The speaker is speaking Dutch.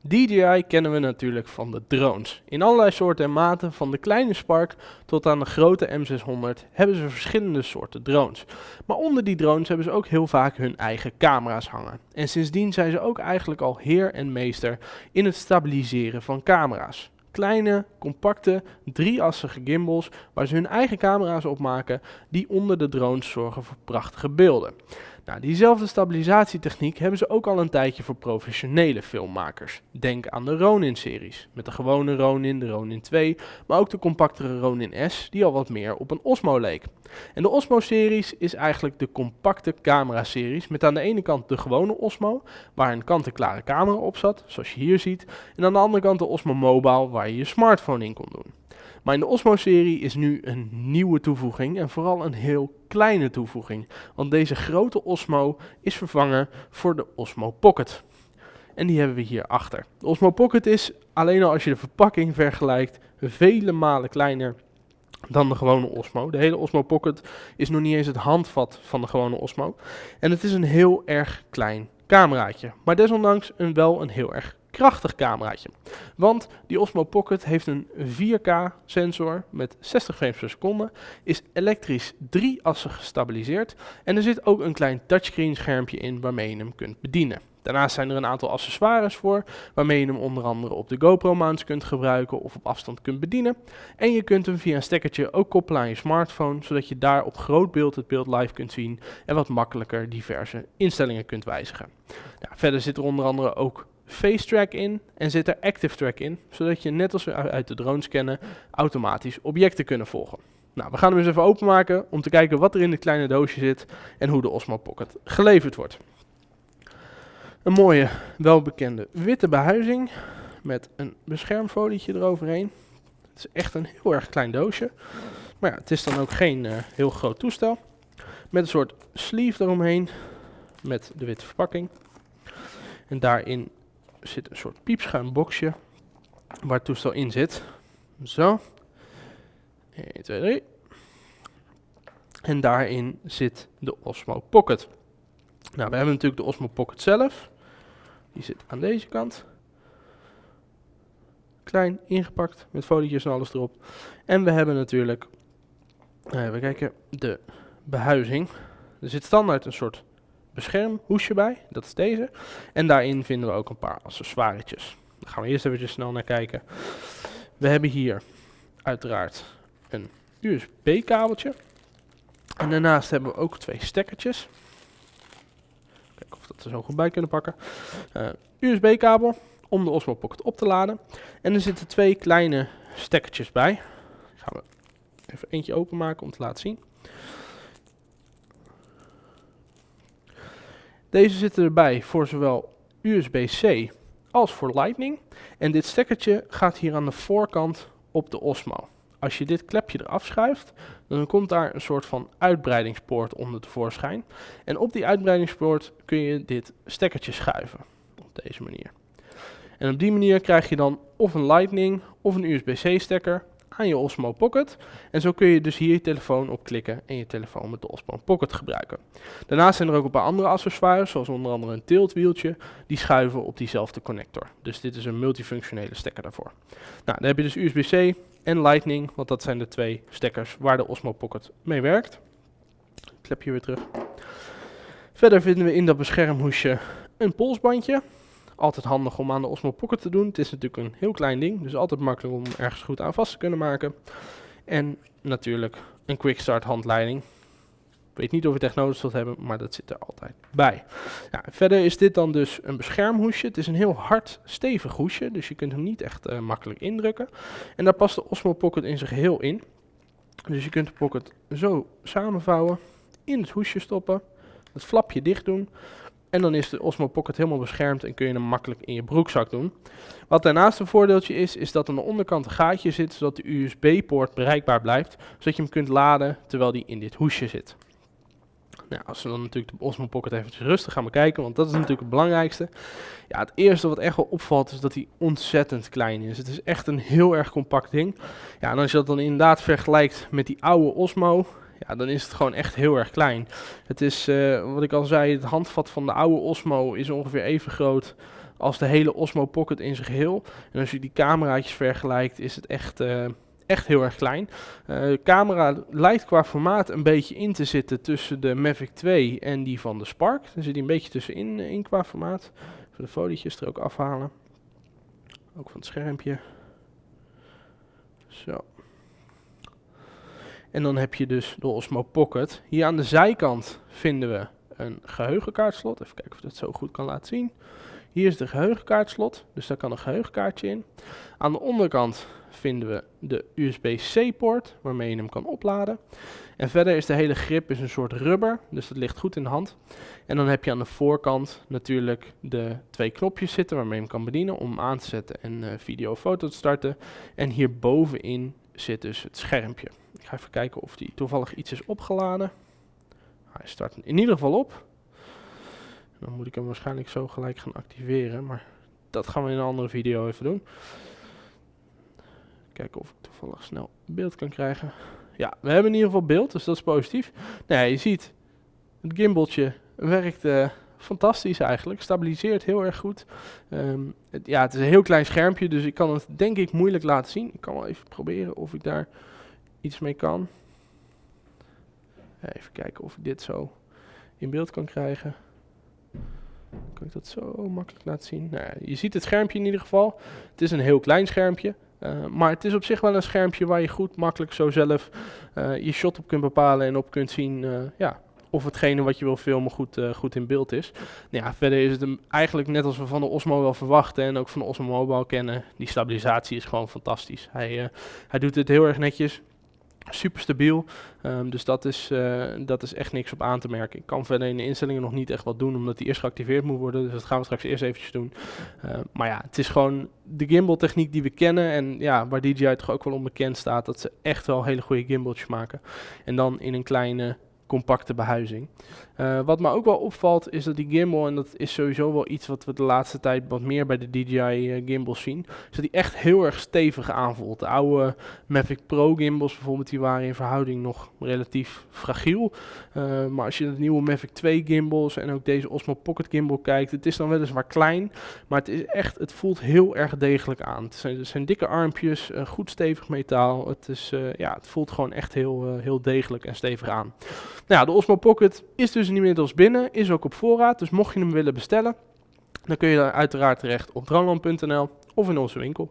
DJI kennen we natuurlijk van de drones. In allerlei soorten en maten, van de kleine Spark tot aan de grote M600, hebben ze verschillende soorten drones. Maar onder die drones hebben ze ook heel vaak hun eigen camera's hangen. En sindsdien zijn ze ook eigenlijk al heer en meester in het stabiliseren van camera's. Kleine, compacte, drieassige gimbals waar ze hun eigen camera's op maken die onder de drones zorgen voor prachtige beelden. Nou, diezelfde stabilisatietechniek hebben ze ook al een tijdje voor professionele filmmakers. Denk aan de Ronin-series, met de gewone Ronin, de Ronin 2, maar ook de compactere Ronin S, die al wat meer op een Osmo leek. En de Osmo-series is eigenlijk de compacte camera-series, met aan de ene kant de gewone Osmo, waar een kant-en-klare camera op zat, zoals je hier ziet, en aan de andere kant de Osmo Mobile, waar je je smartphone in kon doen. Maar in de Osmo-serie is nu een nieuwe toevoeging en vooral een heel kleine toevoeging. Want deze grote Osmo is vervangen voor de Osmo Pocket. En die hebben we hier achter. De Osmo Pocket is, alleen al als je de verpakking vergelijkt, vele malen kleiner dan de gewone Osmo. De hele Osmo Pocket is nog niet eens het handvat van de gewone Osmo. En het is een heel erg klein cameraatje. Maar desondanks een, wel een heel erg krachtig cameraatje. Want die Osmo Pocket heeft een 4K sensor met 60 frames per seconde, is elektrisch drieassig gestabiliseerd en er zit ook een klein touchscreen schermpje in waarmee je hem kunt bedienen. Daarnaast zijn er een aantal accessoires voor, waarmee je hem onder andere op de GoPro mounts kunt gebruiken of op afstand kunt bedienen. En je kunt hem via een stekkertje ook koppelen aan je smartphone, zodat je daar op groot beeld het beeld live kunt zien en wat makkelijker diverse instellingen kunt wijzigen. Verder zit er onder andere ook face track in en zit er active track in, zodat je net als we uit de drones kennen, automatisch objecten kunnen volgen. Nou, we gaan hem eens even openmaken om te kijken wat er in dit kleine doosje zit en hoe de Osmo Pocket geleverd wordt. Een mooie, welbekende witte behuizing met een beschermfolietje eroverheen. Het is echt een heel erg klein doosje, maar ja, het is dan ook geen uh, heel groot toestel. Met een soort sleeve eromheen met de witte verpakking. En daarin zit een soort piepschuim boxje waar het toestel in zit. Zo. 1, 2, 3. En daarin zit de Osmo Pocket. Nou, we hebben natuurlijk de Osmo Pocket zelf. Die zit aan deze kant. Klein ingepakt met folietjes en alles erop. En we hebben natuurlijk, uh, we kijken, de behuizing. Er zit standaard een soort beschermhoesje bij. Dat is deze. En daarin vinden we ook een paar accessoiretjes. Daar gaan we eerst even snel naar kijken. We hebben hier uiteraard een USB kabeltje. En daarnaast hebben we ook twee stekkertjes. Kijken of we dat er zo goed bij kunnen pakken. Uh, USB kabel om de Osmo Pocket op te laden. En er zitten twee kleine stekkertjes bij. Die gaan we even eentje openmaken om te laten zien. Deze zitten erbij voor zowel USB-C als voor Lightning. En dit stekkertje gaat hier aan de voorkant op de Osmo. Als je dit klepje eraf schuift, dan komt daar een soort van uitbreidingspoort onder tevoorschijn. En op die uitbreidingspoort kun je dit stekkertje schuiven. Op deze manier. En op die manier krijg je dan of een Lightning of een USB-C stekker aan je Osmo Pocket. En zo kun je dus hier je telefoon op klikken en je telefoon met de Osmo Pocket gebruiken. Daarnaast zijn er ook een paar andere accessoires, zoals onder andere een tiltwieltje, die schuiven op diezelfde connector. Dus dit is een multifunctionele stekker daarvoor. Nou, dan heb je dus USB-C en Lightning, want dat zijn de twee stekkers waar de Osmo Pocket mee werkt. Klep je weer terug. Verder vinden we in dat beschermhoesje een polsbandje. Altijd handig om aan de Osmo Pocket te doen. Het is natuurlijk een heel klein ding, dus altijd makkelijk om ergens goed aan vast te kunnen maken. En natuurlijk een quick start handleiding. Ik weet niet of je het echt nodig zult hebben, maar dat zit er altijd bij. Verder is dit dan dus een beschermhoesje. Het is een heel hard, stevig hoesje, dus je kunt hem niet echt uh, makkelijk indrukken. En daar past de Osmo Pocket in zijn geheel in. Dus je kunt de pocket zo samenvouwen, in het hoesje stoppen, het flapje dicht doen. En dan is de Osmo Pocket helemaal beschermd en kun je hem makkelijk in je broekzak doen. Wat daarnaast een voordeeltje is, is dat aan de onderkant een gaatje zit, zodat de USB-poort bereikbaar blijft. Zodat je hem kunt laden terwijl die in dit hoesje zit. Nou, als we dan natuurlijk de Osmo Pocket eventjes rustig gaan bekijken, want dat is natuurlijk het belangrijkste. Ja, het eerste wat echt wel opvalt is dat hij ontzettend klein is. Het is echt een heel erg compact ding. Ja, en als je dat dan inderdaad vergelijkt met die oude Osmo, ja, dan is het gewoon echt heel erg klein. Het is, uh, wat ik al zei, het handvat van de oude Osmo is ongeveer even groot als de hele Osmo Pocket in zijn geheel. En als je die cameraatjes vergelijkt, is het echt, uh, echt heel erg klein. de camera lijkt qua formaat een beetje in te zitten tussen de Mavic 2 en die van de Spark. Daar zit hij een beetje tussenin in qua formaat. Even de folietjes er ook afhalen. Ook van het schermpje. Zo. En dan heb je dus de Osmo Pocket. Hier aan de zijkant vinden we een geheugenkaartslot. Even kijken of ik dat zo goed kan laten zien. Hier is de geheugenkaartslot, dus daar kan een geheugenkaartje in. Aan de onderkant vinden we de USB-C-poort, waarmee je hem kan opladen. En verder is de hele grip is een soort rubber, dus dat ligt goed in de hand. En dan heb je aan de voorkant natuurlijk de twee knopjes zitten waarmee je hem kan bedienen om hem aan te zetten en uh, video of foto te starten. En hier bovenin zit dus het schermpje. Ik ga even kijken of die toevallig iets is opgeladen. Hij start in ieder geval op. Dan moet ik hem waarschijnlijk zo gelijk gaan activeren, maar dat gaan we in een andere video even doen. Kijken of ik toevallig snel beeld kan krijgen. Ja, we hebben in ieder geval beeld, dus dat is positief. Nou je ziet, het gimbaltje werkt uh, fantastisch eigenlijk. Stabiliseert heel erg goed. Het, ja, het is een heel klein schermpje, dus ik kan het denk ik moeilijk laten zien. Ik kan wel even proberen of ik daar iets mee kan. Even kijken of ik dit zo in beeld kan krijgen. Kan ik dat zo makkelijk laten zien? Nou, je ziet het schermpje in ieder geval. Het is een heel klein schermpje. Uh, maar het is op zich wel een schermpje waar je goed makkelijk zo zelf uh, je shot op kunt bepalen en op kunt zien uh, ja, of hetgene wat je wil filmen goed, goed in beeld is. Nou ja, verder is het hem eigenlijk net als we van de Osmo wel verwachten en ook van de Osmo Mobile kennen. Die stabilisatie is gewoon fantastisch. Hij, hij doet het heel erg netjes super stabiel. Um, dus dat is, uh, dat is echt niks op aan te merken. Ik kan verder in de instellingen nog niet echt wat doen, omdat die eerst geactiveerd moet worden. Dus dat gaan we straks eerst eventjes doen. Uh, maar ja, het is gewoon de gimbal techniek die we kennen. En ja, waar DJI toch ook wel onbekend staat, dat ze echt wel hele goede gimbaltjes maken. En dan in een kleine compacte behuizing. Uh, wat me ook wel opvalt is dat die gimbal, en dat is sowieso wel iets wat we de laatste tijd wat meer bij de DJI eh, gimbals zien, is dat die echt heel erg stevig aanvoelt. De oude Mavic Pro gimbals bijvoorbeeld, die waren in verhouding nog relatief fragiel. Uh, maar als je de nieuwe Mavic 2 gimbals en ook deze Osmo Pocket gimbal kijkt, het is dan weliswaar klein, maar het is echt, het voelt heel erg degelijk aan. Het zijn, het zijn dikke armpjes, goed stevig metaal. Het, is, ja, het voelt gewoon echt heel, heel degelijk en stevig aan. Nou de Osmo Pocket is dus inmiddels binnen, is ook op voorraad. Dus mocht je hem willen bestellen, dan kun je daar uiteraard terecht op droneland.nl of in onze winkel.